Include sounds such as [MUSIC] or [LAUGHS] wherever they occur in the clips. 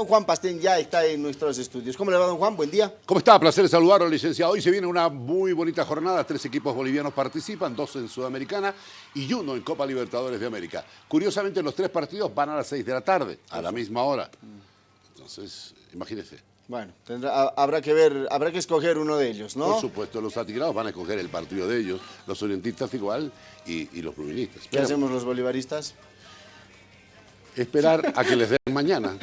Don Juan Pastén ya está en nuestros estudios. ¿Cómo le va, don Juan? Buen día. ¿Cómo está? Placer saludarlo, licenciado. Hoy se viene una muy bonita jornada. Tres equipos bolivianos participan, dos en Sudamericana y uno en Copa Libertadores de América. Curiosamente, los tres partidos van a las seis de la tarde, a la misma hora. Entonces, imagínese. Bueno, habrá que ver, habrá que escoger uno de ellos, ¿no? Por supuesto, los atigrados van a escoger el partido de ellos, los orientistas igual y, los bruministas. ¿Qué hacemos los bolivaristas? Esperar a que les den mañana.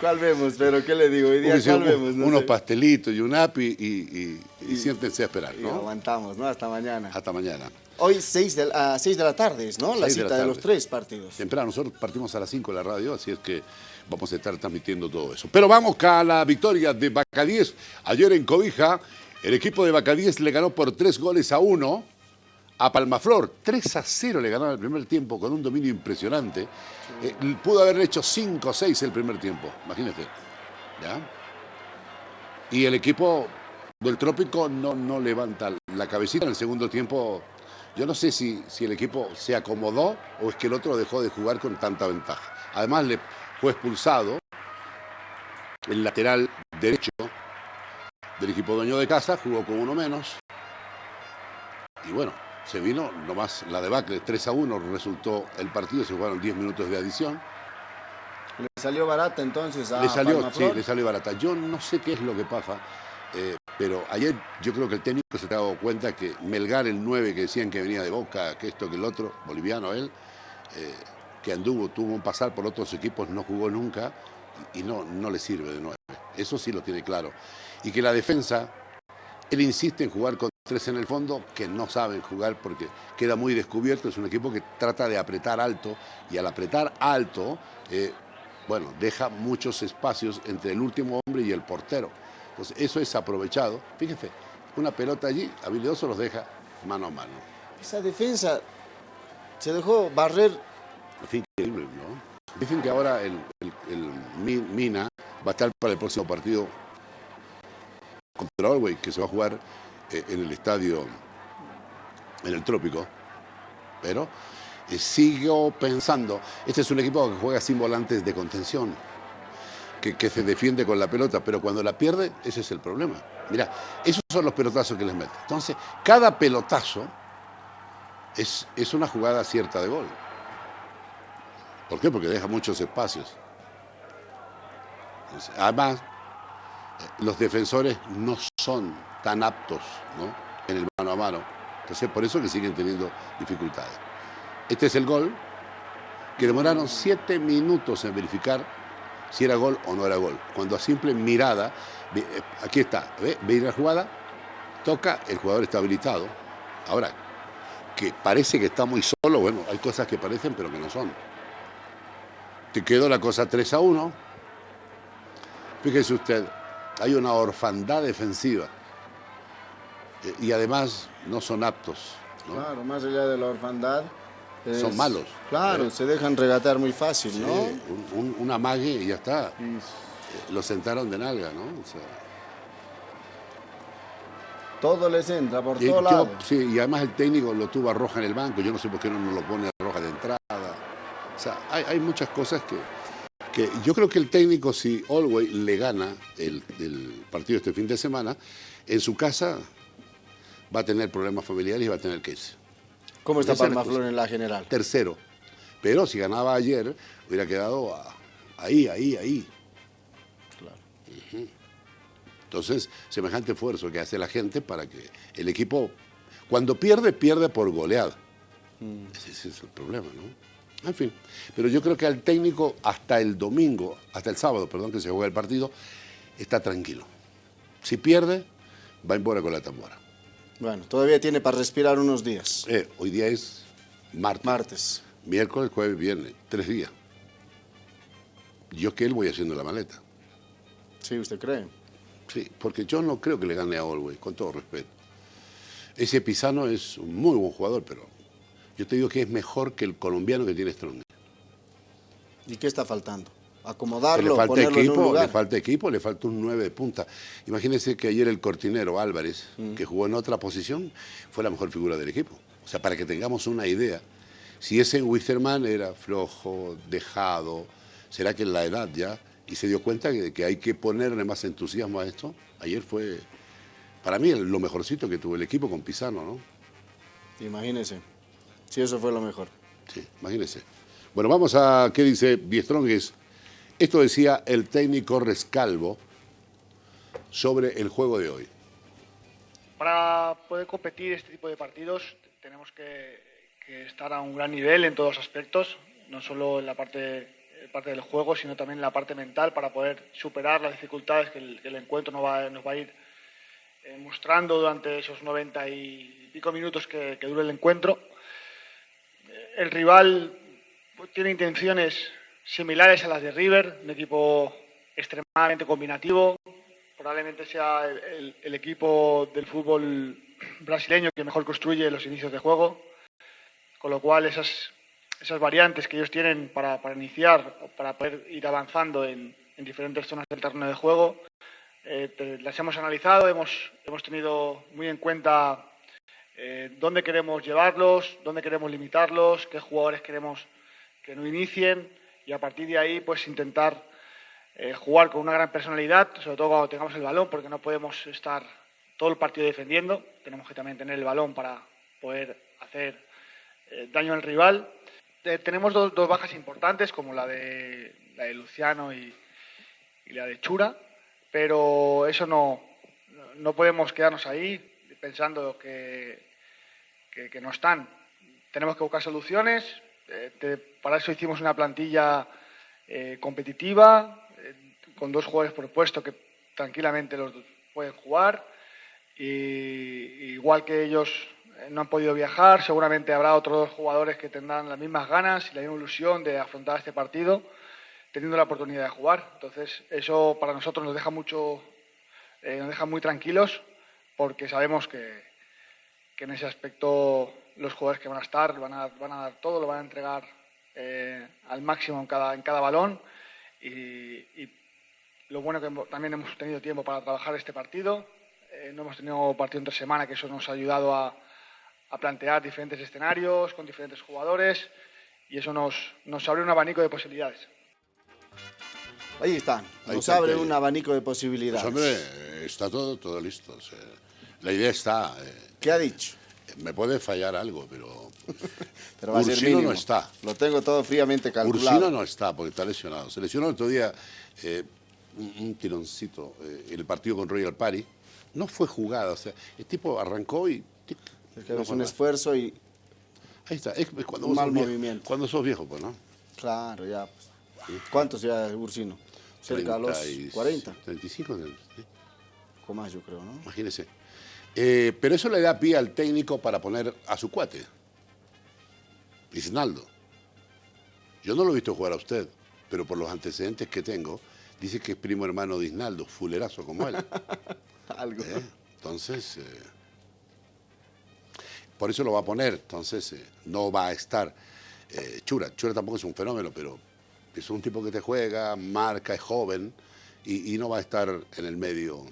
¿Cuál vemos? Pero, ¿qué le digo? Hoy día, ¿cuál vemos? unos pastelitos y un api y, siéntense a esperar, ¿no? aguantamos, ¿no? Hasta mañana. Hasta mañana. Hoy seis de, a 6 de la tarde, ¿no? La cita de, los tres partidos. Temprano, nosotros partimos a las 5 de la radio, así es que vamos a estar transmitiendo todo eso. Pero vamos a la victoria de Bacadíes. Ayer en Cobija, el equipo de Bacadíes le ganó por tres goles a uno a Palmaflor. 3 a 0 le ganaron el primer tiempo con un dominio impresionante. Eh, pudo haber hecho 5 o 6 el primer tiempo, imagínate. ¿Ya? Y el equipo del Trópico no, no levanta la cabecita en el segundo tiempo. Yo no sé si, si el equipo se acomodó o es que el otro dejó de jugar con tanta ventaja. Además le fue expulsado el lateral derecho del equipo dueño de casa, jugó con uno menos. Y bueno, se vino nomás la debacle, 3 a 1 resultó el partido, se jugaron 10 minutos de adición. ¿Le salió barata entonces a Le salió, sí, le salió barata. Yo no sé qué es lo que pasa, eh, pero ayer yo creo que el técnico se ha dado cuenta que Melgar, el 9, que decían que venía de Boca, que esto, que el otro, boliviano él, eh, que anduvo, tuvo un pasar por otros equipos, no jugó nunca y no, no le sirve de 9. Eso sí lo tiene claro. Y que la defensa, él insiste en jugar con tres en el fondo que no saben jugar porque queda muy descubierto. Es un equipo que trata de apretar alto y al apretar alto, eh, bueno, deja muchos espacios entre el último hombre y el portero. Entonces eso es aprovechado. Fíjense, una pelota allí, habilidoso los deja mano a mano. Esa defensa se dejó barrer. Increíble, ¿no? Dicen que ahora el, Mina va a estar para el próximo partido contra Orway, que se va a jugar en el estadio, en el trópico, pero eh, sigo pensando, este es un equipo que juega sin volantes de contención, que, se defiende con la pelota, pero cuando la pierde, ese es el problema. Mira, esos son los pelotazos que les mete. Entonces, cada pelotazo es, es una jugada cierta de gol. ¿Por qué? Porque deja muchos espacios. además, eh, los defensores no son tan aptos en el mano a mano. Entonces, por eso que siguen teniendo dificultades. Este es el gol, que demoraron siete minutos en verificar si era gol o no era gol. Cuando a simple mirada, eh, aquí está, ve, ve la jugada, toca, el jugador está habilitado. Ahora, que parece que está muy solo, bueno, hay cosas que parecen pero que no son. Te quedó la cosa 3 a 1. Fíjese usted, hay una orfandad defensiva y además no son aptos. Claro, más allá de la orfandad. son malos. Claro, se dejan regatear muy fácil, ¿no? Un, un, amague y ya está. Lo sentaron de nalga, ¿no? todo les entra por todos lados. Sí, y además el técnico lo tuvo a roja en el banco. Yo no sé por qué no nos lo pone a roja de entrada. O sea, hay, muchas cosas que, que yo creo que el técnico, si Always le gana el, el, partido este fin de semana, en su casa va a tener problemas familiares y va a tener que irse. ¿Cómo está Palmaflor en la general? Tercero. Pero si ganaba ayer, hubiera quedado ahí, ahí, ahí. Claro. Entonces, semejante esfuerzo que hace la gente para que el equipo, cuando pierde, pierde por goleada. Mm. Ese, es el problema, ¿no? En fin, pero yo creo que al técnico hasta el domingo, hasta el sábado, perdón, que se juega el partido, está tranquilo. Si pierde, va en bora con la tambora. Bueno, todavía tiene para respirar unos días. Eh, hoy día es martes. Martes. Miércoles, jueves, viernes, tres días. Yo que él voy haciendo la maleta. Sí, ¿usted cree? Sí, porque yo no creo que le gane a Olwey, con todo respeto. Ese Pisano es un muy buen jugador, pero yo te digo que es mejor que el colombiano que tiene Strong. ¿Y qué está faltando? acomodarlo, le falta equipo, Le falta equipo, le falta un 9 de punta. Imagínense que ayer el cortinero Álvarez, mm. que jugó en otra posición, fue la mejor figura del equipo. O sea, para que tengamos una idea, si ese Wisterman era flojo, dejado, será que en la edad ya, y se dio cuenta que, que hay que ponerle más entusiasmo a esto. Ayer fue, para mí, lo mejorcito que tuvo el equipo con Pizano, ¿no? Imagínese, si eso fue lo mejor. Sí, imagínese. Bueno, vamos a qué dice Biestrongues. Esto decía el técnico Rescalvo sobre el juego de hoy. Para poder competir este tipo de partidos tenemos que, que estar a un gran nivel en todos los aspectos, no solo en la parte, parte del juego, sino también en la parte mental para poder superar las dificultades que el, que el encuentro nos va, nos va, a ir eh, mostrando durante esos 90 y pico minutos que, que dure el encuentro. El rival tiene intenciones similares a las de River, un equipo extremadamente combinativo, probablemente sea el, equipo del fútbol brasileño que mejor construye los inicios de juego, con lo cual esas, esas variantes que ellos tienen para, para iniciar para poder ir avanzando en, en, diferentes zonas del terreno de juego, eh, las hemos analizado, hemos, hemos tenido muy en cuenta eh, dónde queremos llevarlos, dónde queremos limitarlos, qué jugadores queremos que no inicien y a partir de ahí pues intentar eh, jugar con una gran personalidad, sobre todo cuando tengamos el balón, porque no podemos estar todo el partido defendiendo, tenemos que también tener el balón para poder hacer eh, daño al rival. Tenemos dos, dos, bajas importantes, como la de, la de Luciano y, y, la de Chura, pero eso no, no podemos quedarnos ahí pensando que, que, no están. Tenemos que buscar soluciones, eh, para eso hicimos una plantilla eh, competitiva, eh, con dos jugadores por puesto que tranquilamente los pueden jugar. Y, igual que ellos no han podido viajar, seguramente habrá otros jugadores que tendrán las mismas ganas y la misma ilusión de afrontar este partido, teniendo la oportunidad de jugar. Entonces, eso para nosotros nos deja mucho, nos deja muy tranquilos, porque sabemos que, que en ese aspecto los jugadores que van a estar van a, van a dar todo, lo van a entregar eh, al máximo en cada, en cada balón y, y, lo bueno que también hemos tenido tiempo para trabajar este partido, eh, no hemos tenido partido entre semana, que eso nos ha ayudado a, a, plantear diferentes escenarios con diferentes jugadores y eso nos, nos abre un abanico de posibilidades. Ahí están, nos Ahí abre un abanico de posibilidades. Pues hombre, está todo, todo listo. La idea está. Eh, ¿Qué ha dicho? Me puede fallar algo, pero. [LAUGHS] pero va Ursino a ser no está. Lo tengo todo fríamente calculado. Ursino no está porque está lesionado. Se lesionó el otro día eh, un, tironcito, eh, el partido con Royal Party. No fue jugada, o sea, el tipo arrancó y. Es un esfuerzo y. Ahí está, es, un mal movimiento. Cuando sos viejo, pues, ¿no? Claro, ya. ¿Cuántos ya, Ursino? Cerca de los 40. 35, 35 más, yo creo, ¿no? Imagínese. Eh, pero eso le da pie al técnico para poner a su cuate, Isnaldo. Yo no lo he visto jugar a usted, pero por los antecedentes que tengo, dice que es primo hermano de Isnaldo, fulerazo como él. [LAUGHS] Algo. Eh, entonces, eh, por eso lo va a poner, entonces no va a estar. Chura, Chura tampoco es un fenómeno, pero es un tipo que te juega, marca, es joven y no va a estar en el medio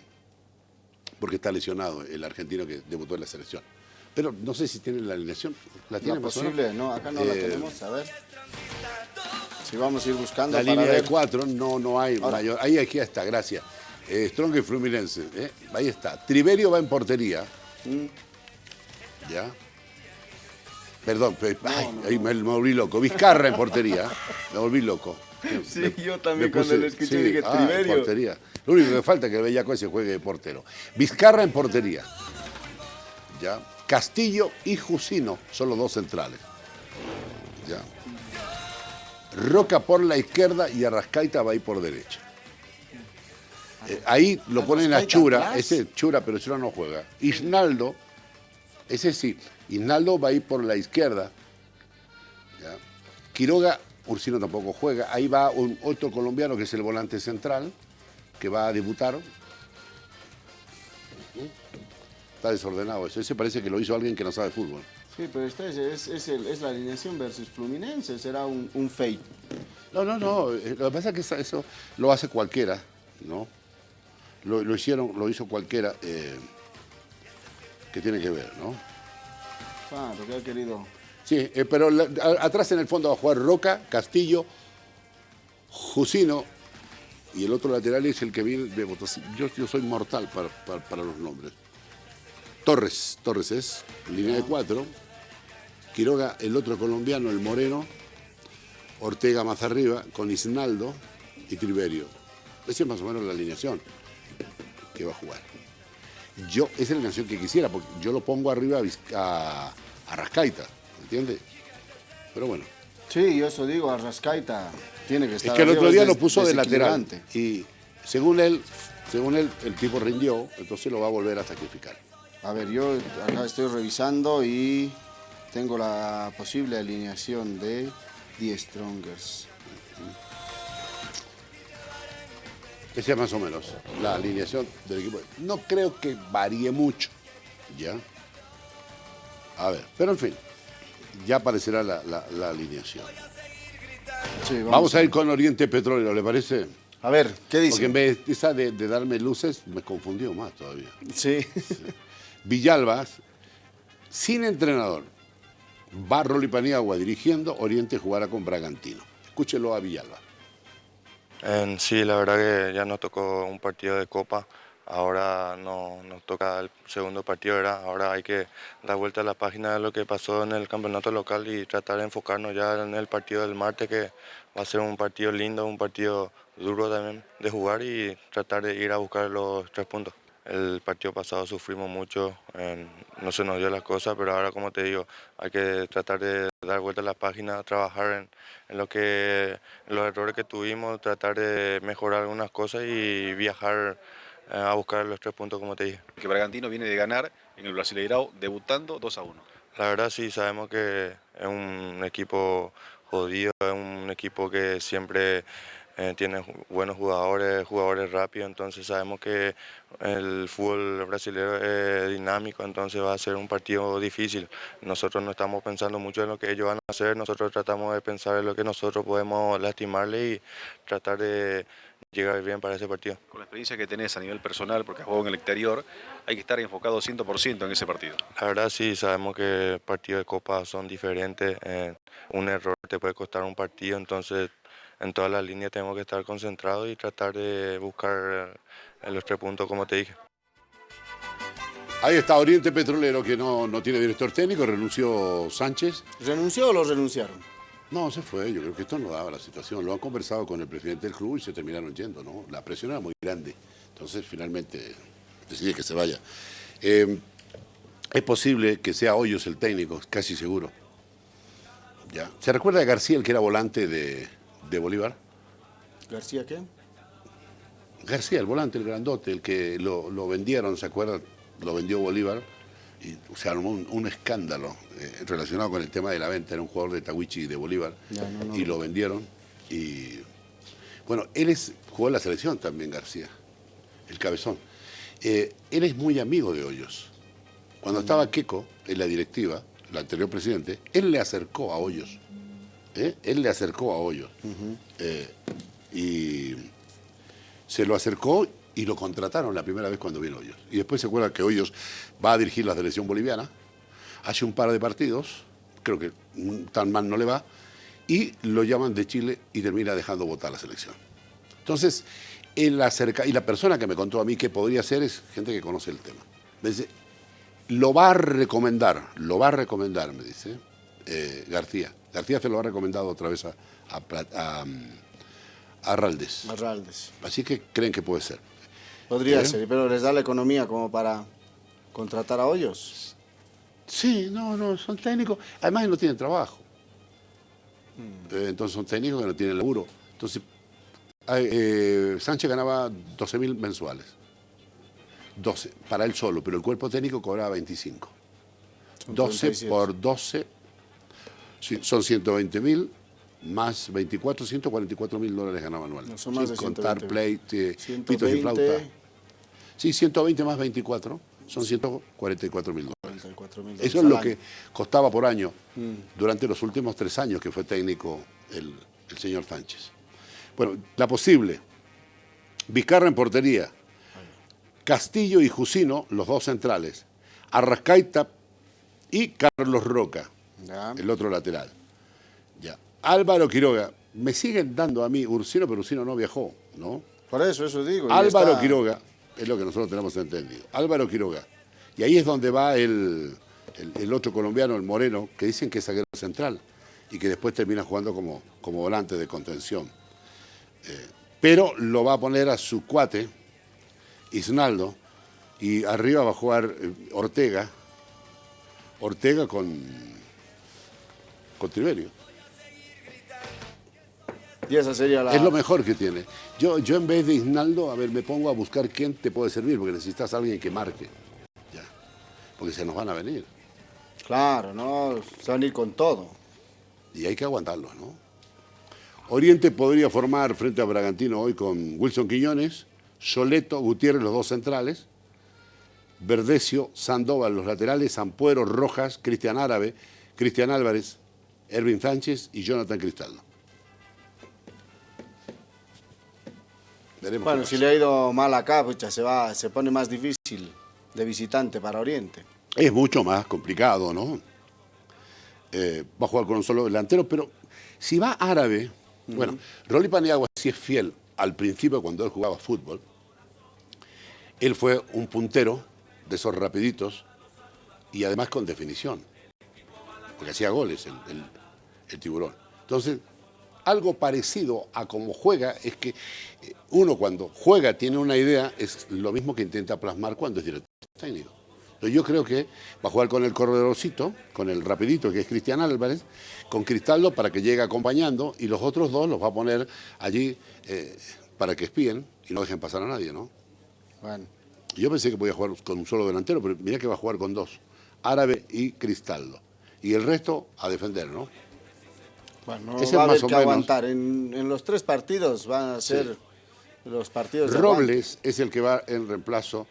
porque está lesionado el argentino que debutó en la selección. Pero no sé si tiene la alineación. ¿La tiene no, posible, no, acá no eh, la tenemos, a ver. Si vamos a ir buscando. La línea ver. de cuatro, no, no hay Ahora. mayor. Ahí aquí está, gracias. Eh, Strong y Fluminense, ¿eh? ahí está. Triverio va en portería. Mm. ¿Ya? Perdón, no, ay, no, ahí me, me, volví loco. Vizcarra en portería. me volví loco. Sí, me, yo también cuando lo escuché sí, dije. Ah, portería. Lo único que falta es que el Bellaco ese juegue de portero. Vizcarra en portería. ¿Ya? Castillo y Jusino son los dos centrales. ¿Ya? Roca por la izquierda y Arrascaita va ahí por derecha. Eh, ahí lo ponen a Chura, ese Chura, pero Chura no juega. Isnaldo, ese sí, Isnaldo va ahí por la izquierda. ¿ya? Quiroga, Ursino tampoco juega. Ahí va un otro colombiano que es el volante central que va a debutar. Está desordenado eso. Ese parece que lo hizo alguien que no sabe fútbol. Sí, pero esta es, es, es, el, es la alineación versus Fluminense. Será un, un fake. No, no, no. Eh, lo que pasa es que eso lo hace cualquiera, ¿no? Lo, lo hicieron, lo hizo cualquiera. Eh, que tiene que ver, ¿no? Claro, que ha querido Sí, eh, pero la- a- atrás en el fondo va a jugar Roca, Castillo, Jusino y el otro lateral es el que viene de Potosí. Yo, yo soy mortal para, para- para los nombres. Torres, Torres es, línea de cuatro. Quiroga, el otro colombiano, el moreno. Ortega más arriba, con Isnaldo y Triverio. Esa es más o menos la alineación que va a jugar. Yo, esa es la alineación que quisiera, porque yo lo pongo arriba a, a, a Rascaita, ¿entiendes? Pero bueno, Sí, yo eso digo, Arrascaita tiene que es estar que el otro día es lo puso de lateral y según él, según él, el tipo rindió, entonces lo va a volver a sacrificar. A ver, yo acá estoy revisando y tengo la posible alineación de The Strongers. Esa es más o menos la alineación del equipo. No creo que varíe mucho, ¿ya? A ver, pero en fin, ya aparecerá la, la- la alineación. Sí, Vamos, a ir con Oriente Petróleo, ¿le parece? A ver, ¿qué Porque dice? en vez de, esa de, de darme luces, me confundió más todavía. Sí. [LAUGHS] Villalbas, sin entrenador, va Rolly Paniagua dirigiendo, Oriente jugará con Bragantino. Escúchelo a Villalba. Sí, la verdad que ya nos tocó un partido de Copa. Ahora no, nos toca el segundo partido. Ahora hay que dar vuelta a la página de lo que pasó en el campeonato local y tratar de enfocarnos ya en el partido del martes, que va a ser un partido lindo, un partido duro también de jugar y tratar de ir a buscar los tres puntos. El partido pasado sufrimos mucho, eh, no se nos dio las cosas, pero ahora como te digo, hay que tratar de dar vuelta a la página, trabajar en, en lo que, en los errores que tuvimos, tratar de mejorar algunas cosas y viajar eh, a buscar los tres puntos como te dije. que Bragantino viene de ganar en el Brasileirao debutando 2 a 1. La verdad sí, sabemos que es un equipo jodido, es un equipo que siempre eh, tiene buenos jugadores, jugadores rápidos, entonces sabemos que el fútbol brasileño es dinámico, entonces va a ser un partido difícil. Nosotros no estamos pensando mucho en lo que ellos van a hacer, nosotros tratamos de pensar en lo que nosotros podemos lastimarle y tratar de llegar bien para ese partido. Con la experiencia que tenés a nivel personal, porque has jugado en el exterior, hay que estar enfocado 100% en ese partido. La verdad sí, sabemos que partidos de copa son diferentes. eh, un error te puede costar un partido, entonces en todas las líneas tenemos que estar concentrados y tratar de buscar los tres puntos como te dije. Ahí está Oriente Petrolero, que no, no tiene director técnico, renunció Sánchez. ¿Renunció o lo renunciaron? No, se fue. Yo creo que esto no daba la situación. Lo han conversado con el presidente del club y se terminaron yendo, ¿no? La presión era muy grande. Entonces, finalmente, decidí que se vaya. Eh, es posible que sea Hoyos el técnico, casi seguro. ¿Ya? ¿Se recuerda de García, el que era volante de, de Bolívar? ¿García qué? García, el volante, el grandote, el que lo, lo vendieron, ¿se acuerdan? Lo vendió Bolívar y se armó un, un escándalo eh, relacionado con el tema de la venta. Era un jugador de Tawichi de Bolívar Ya, no, no. y lo vendieron. Y bueno, él es, jugó en la selección también, García, el cabezón. Eh, él es muy amigo de Hoyos. Cuando estaba Queco en la directiva, el anterior presidente, él le acercó a Hoyos. ¿Eh? Él le acercó a Hoyos. Eh, y se lo acercó y lo contrataron la primera vez cuando vino Hoyos. Y después se acuerda que Hoyos va a dirigir la selección boliviana, hace un par de partidos, creo que tan mal no le va, y lo llaman de Chile y termina dejando votar la selección. Entonces, él acerca, y la persona que me contó a mí que podría ser es gente que conoce el tema. Me dice, lo va a recomendar, lo va a recomendar, me dice eh, García. García se lo ha recomendado otra vez a, a, a, mm, a Raldes. Arraldes. Así que creen que puede ser. Podría ¿Eh? ser, pero les da la economía como para contratar a Hoyos. Sí, no, no, son técnicos. Además, no tienen trabajo. Eh, entonces, son técnicos que no tienen laburo. Entonces, eh, Sánchez ganaba 12 mil mensuales. 12, para él solo, pero el cuerpo técnico cobraba 25. Son 12 37. por 12 sí, son 120 mil más 24, 144 mil dólares ganaba anual. No, son más Sin de contar 120. play, eh, pitos y 120, flauta. Sí, 120 más 24 son 144 mil dólares. 44 mil Eso es lo que costaba por año durante los últimos tres años que fue técnico el, el señor Sánchez. Bueno, la posible. Vizcarra en portería. Castillo y Jusino, los dos centrales. Arrascaita y Carlos Roca. Ya. el otro lateral. Ya. Álvaro Quiroga, me siguen dando a mí Ursino, pero Ursino no viajó, ¿no? Por eso, eso digo. Álvaro está- Quiroga, es lo que nosotros tenemos entendido. Álvaro Quiroga. Y ahí es donde va el, el- el otro colombiano, el Moreno, que dicen que es zaguero central y que después termina jugando como, como volante de contención. Eh, pero lo va a poner a su cuate, Isnaldo, y arriba va a jugar eh, Ortega. Ortega con, con Triverio. Y esa sería la... Es lo mejor que tiene. Yo, yo en vez de Isnaldo, a ver, me pongo a buscar quién te puede servir, porque necesitas a alguien que marque. Ya. Porque se nos van a venir. Claro, ¿no? Se van a ir con todo. Y hay que aguantarlos, ¿no? Oriente podría formar frente a Bragantino hoy con Wilson Quiñones, Soleto, Gutiérrez, los dos centrales, Verdecio, Sandoval, los laterales, Ampuero, Rojas, Cristian Árabe, Cristian Álvarez, Ervin Sánchez y Jonathan Cristaldo. Veremos Bueno, si le ha ido mal acá, pucha, se, va, se pone más difícil de visitante para Oriente. Es mucho más complicado, ¿no? Eh, va a jugar con un solo delantero, pero si va árabe, bueno, Rolly Paniagua sí es fiel al principio cuando él jugaba fútbol. Él fue un puntero de esos rapiditos y además con definición, porque hacía goles el, el- el tiburón. Entonces, algo parecido a como juega es que eh, uno cuando juega tiene una idea, es lo mismo que intenta plasmar cuando es director técnico. Entonces, yo creo que va a jugar con el corredorcito, con el rapidito que es Cristian Álvarez, con Cristaldo para que llegue acompañando y los otros dos los va a poner allí eh, para que espíen y no dejen pasar a nadie, ¿no? Bueno, Yo pensé que podía jugar con un solo delantero, pero mira que va a jugar con dos, Árabe y Cristaldo. Y el resto a defender, ¿no? Bueno Ese va a haber que aguantar. En, en los tres partidos van a ser los partidos de Robles es el que va en reemplazo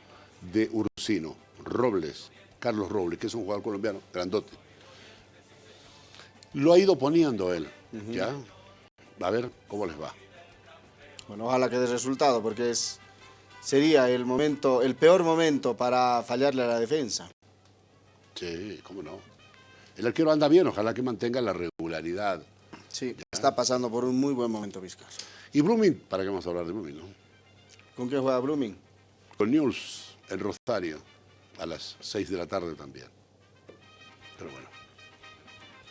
de Ursino. Robles, Carlos Robles, que es un jugador colombiano, grandote. Lo ha ido poniendo él, ¿ya? A ver cómo les va. Bueno, ojalá que dé resultado, porque es sería el momento, el peor momento para fallarle a la defensa. Sí, cómo no. El arquero anda bien, ojalá que mantenga la regularidad. Sí, está pasando por un muy buen momento Vizcarra. Y Blooming, ¿para qué vamos a hablar de Blooming, no? ¿Con qué juega Blooming? Con News, el Rosario, a las 6 de la tarde también. Pero bueno.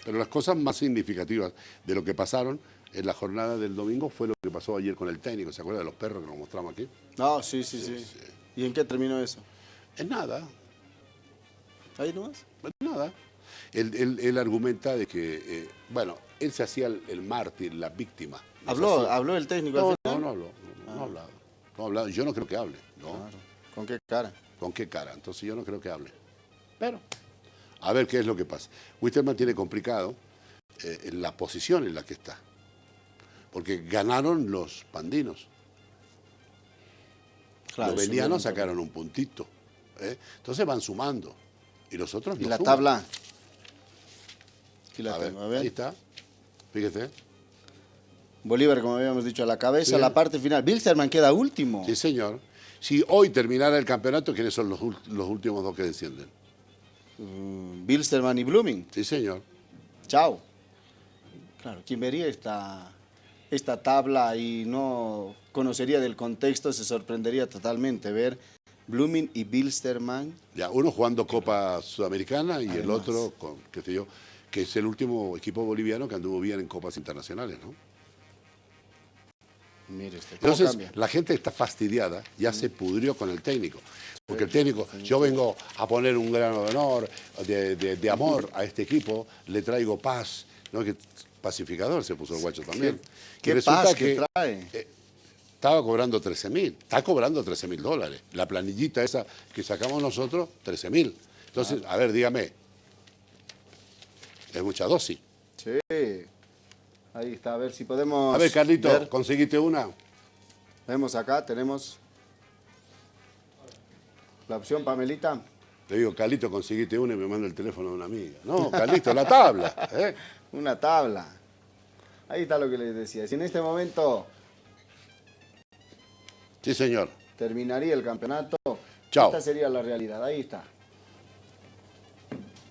Pero las cosas más significativas de lo que pasaron en la jornada del domingo fue lo que pasó ayer con el técnico. ¿Se acuerda de los perros que nos mostramos aquí? No, sí, sí, sí. ¿Y en qué terminó eso? Es nada, ¿Ahí nomás? es nada. Él, él- él argumenta de que, eh, bueno, él se hacía el, el mártir, la víctima. No ¿Habló, habló el técnico No, al no, final? no habló. No, no ha hablado. No ha hablado. Yo no creo que hable. No. Claro. ¿Con qué cara? ¿Con qué cara? Entonces yo no creo que hable. Pero, a ver qué es lo que pasa. Wisterman tiene complicado eh, la posición en la que está. Porque ganaron los pandinos. Claro, los venianos sacaron un puntito. ¿eh? Entonces van sumando. Y los otros ¿Y no la suman. tabla? Aquí la A ver, tengo, a ver. ahí está. Fíjese. Bolívar, como habíamos dicho, a la cabeza, Sí. la parte final. Bilsterman queda último. Sí, señor. Si hoy terminara el campeonato, ¿quiénes son los, los últimos dos que descienden? Mm, Bilsterman y Blooming. Sí, señor. Chao. Claro, quien vería esta, esta tabla y no conocería del contexto se sorprendería totalmente ver Blooming y Bilsterman. Ya, uno jugando Copa Sudamericana y el otro, con, qué sé yo, que es el último equipo boliviano que anduvo bien en Copas Internacionales, ¿no? Mire ¿cómo Entonces, cambia? la gente está fastidiada, ya se pudrió con el técnico. Porque el técnico, yo vengo a poner un grano de honor, de, de- de amor a este equipo, le traigo paz, ¿no? Que pacificador se puso el guacho también. ¿Qué paz que trae? eh, estaba cobrando 13 mil, está cobrando 13 mil dólares. La planillita esa que sacamos nosotros, 13 mil. Entonces, a ver, dígame, es mucha dosis. Sí. Ahí está, a ver si podemos A ver, Carlito, ver. ¿conseguiste una? Vemos acá, tenemos la opción Pamelita. Le digo, Carlito, conseguiste una y me manda el teléfono de una amiga. No, Carlito, la tabla. [LAUGHS] ¿eh? Una tabla. Ahí está lo que les decía. Si en este momento Sí, señor. terminaría el campeonato, Chao. esta sería la realidad. Ahí está.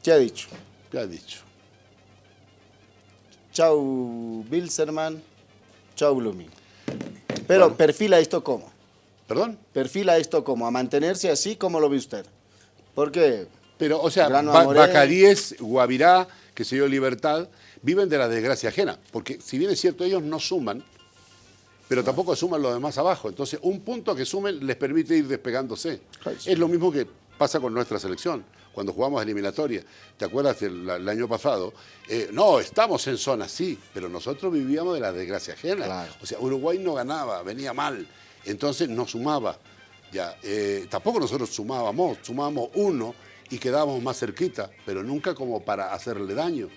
¿Qué ha dicho? ¿Qué ha dicho? Chau Bilzerman, chau Blooming. Pero perfila esto como, ¿Perdón? perfila esto como, a mantenerse así como lo ve usted. Porque Pero, o sea, Grano Ba- Amoré. Bacadíes, Guavirá, que se dio Libertad, viven de la desgracia ajena. Porque si bien es cierto, ellos no suman, pero tampoco suman los demás abajo. Entonces, un punto que sumen les permite ir despegándose. Es lo mismo que pasa con nuestra selección. Cuando jugamos eliminatoria, ¿te acuerdas el año pasado? Eh, no, estamos en zona, sí, pero nosotros vivíamos de la desgracia ajena. Claro. O sea, Uruguay no ganaba, venía mal, entonces no sumaba. Ya, eh, tampoco nosotros sumábamos, sumábamos uno y quedábamos más cerquita, pero nunca como para hacerle daño.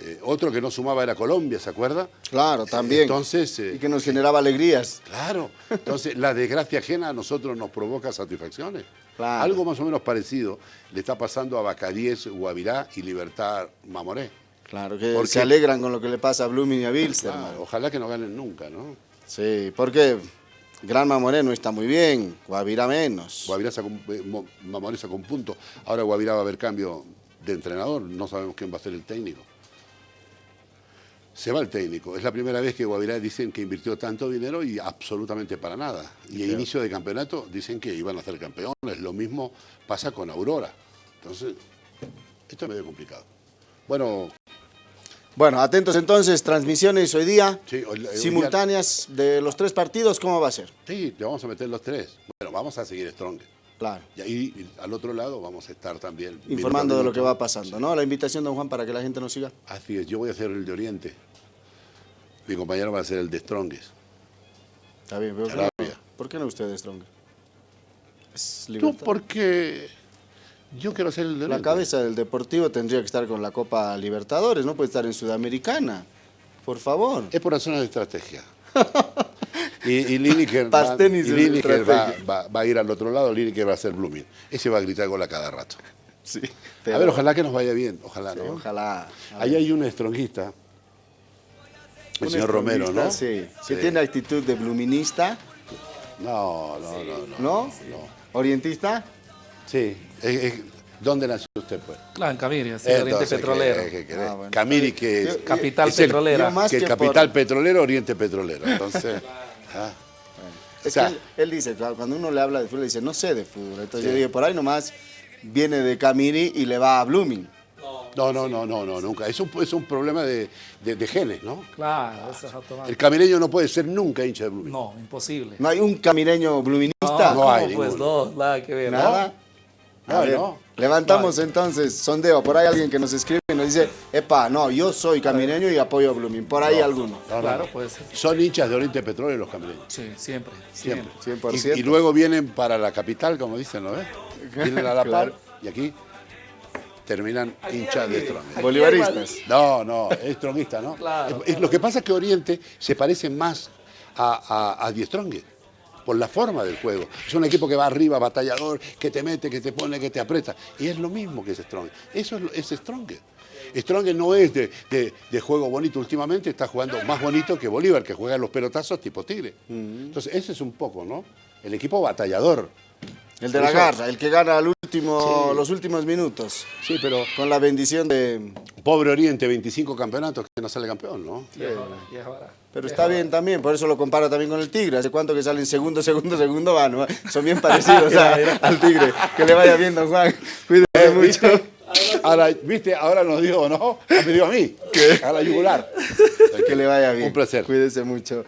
Eh, otro que no sumaba era Colombia, ¿se acuerda? Claro, también. Entonces, eh, y que nos generaba alegrías. Claro, entonces la desgracia ajena a nosotros nos provoca satisfacciones. Claro. Algo más o menos parecido le está pasando a Bacadíes, Guavirá y Libertad Mamoré. Claro, que Porque- se alegran con lo que le pasa a Blooming y a Bilzerman. Claro, ojalá que no ganen nunca, ¿no? Sí, porque Granma Moreno está muy bien, Guavirá menos. Guavirá sacó eh, Mo- Mamoré sacó un punto. Ahora Guavirá va a haber cambio de entrenador, no sabemos quién va a ser el técnico. Se va el técnico. Es la primera vez que Guavirá dicen que invirtió tanto dinero y absolutamente para nada. Y a inicio de campeonato dicen que iban a ser campeones. Lo mismo pasa con Aurora. Entonces, esto es medio complicado. Bueno, Bueno, atentos entonces, transmisiones hoy día, Sí, hoy- hoy simultáneas de los tres partidos, ¿cómo va a ser? sí, le vamos a meter los tres. Bueno, vamos a seguir Strong. Claro, Y ahí al otro lado vamos a estar también. informando de lo que va pasando, ¿no? La invitación, don Juan, para que la gente nos siga. Así es, yo voy a hacer el de Oriente. Mi compañero va a ser el de Strongest. Está bien, pero ¿por qué Arabia. no? ¿por qué no usted, Strong? Es Tú, libertad. porque yo quiero ser el de La cabeza del Deportivo tendría que estar con la Copa Libertadores, no puede estar en Sudamericana. Por favor. Es por razones de estrategia. [LAUGHS] y, y Lineker, va, Pastenis y en Lineker va, estrategia. va- va a ir al otro lado, Lineker va a ser Blooming. Ese va a gritar gol a cada rato. Sí, A ver, ojalá que nos vaya bien, ojalá, sí, ¿no? ojalá. Ahí hay un stronguista, el señor Romero, ¿no? estrongista, Sí, que Sí. tiene actitud de bluminista, No, no, no, no. ¿no? No. Orientista. Sí. ¿Dónde nació usted, pues? Claro, en Caviria, sí, Entonces, Oriente ¿qué- Petrolero. Ah, bueno. Camiri, que es, Capital es el- petrolera. yo más que que capital por- petrolero, Oriente Petrolero. [LAUGHS] Entonces, ah. Es O sea, que él, él dice, claro, cuando uno le habla de fútbol, dice, no sé de fútbol. Entonces Sí. yo dije, por ahí nomás viene de Camiri y le va a Blooming. No, no, no, no, no, nunca. Es un, es un problema de, de- de genes, ¿no? Claro, eso es automático. El camireño no puede ser nunca hincha de Blooming. No, imposible. ¿No hay un camireño bluminista? no ¿cómo, hay pues ninguno. dos, nada que ver. Nada. No, A ver, no. Levantamos entonces, sondeo. Por ahí alguien que nos escribe y nos dice, epa, no, yo soy camireño y apoyo a Blooming. Por ahí alguno. No, no, Claro, no. puede ser. Son hinchas de Oriente Petrolero los camireños. Sí, siempre. Siempre. Siempre. 100%. Y, y luego vienen para la capital, como dicen, ¿no ves? Vienen a La [LAUGHS] Par Claro. y aquí terminan hinchas de Strong. Bolivaristas. No, no, es stronguista, ¿no? Claro, Es- es- Lo que pasa es que Oriente se parece más a, a, a Die Strongest, por la forma del juego. Es un equipo que va arriba, batallador, que te mete, que te pone, que te aprieta. Y es lo mismo que es Strongest. Eso es, es Strongest. Strongest no es de, de- de juego bonito. Últimamente está jugando más bonito que Bolívar, que juega los pelotazos tipo tigre. Entonces, ese es un poco, ¿no? El equipo batallador. El de la garra, el que gana al último, Sí. los últimos minutos. Sí, pero Con la bendición de... pobre Oriente, 25 campeonatos que no sale campeón, ¿no? Ahora. Pero está bien también, por eso lo comparo también con el Tigre. ¿Hace cuánto que salen segundo, segugo, segundo van? ¿no? Son bien parecidos [LAUGHS] a- al Tigre. Que le vaya bien, don Juan. Cuídese Eh, mucho. ¿viste? Ahora, ¿viste? Ahora nos dio, ¿no? Me dio a mí. A la yugular. Que le vaya bien. Un placer. Cuídese mucho.